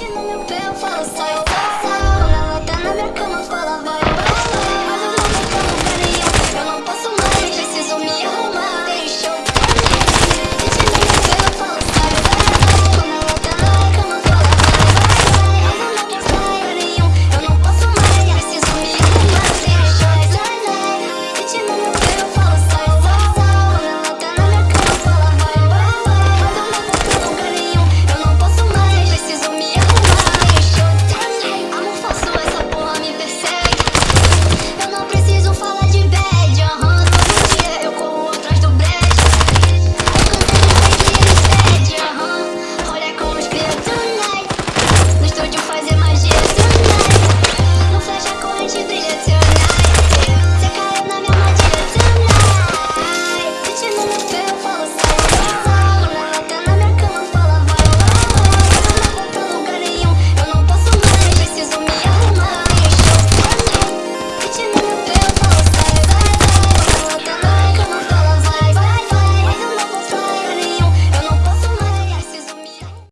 Não no meu pé, eu falo.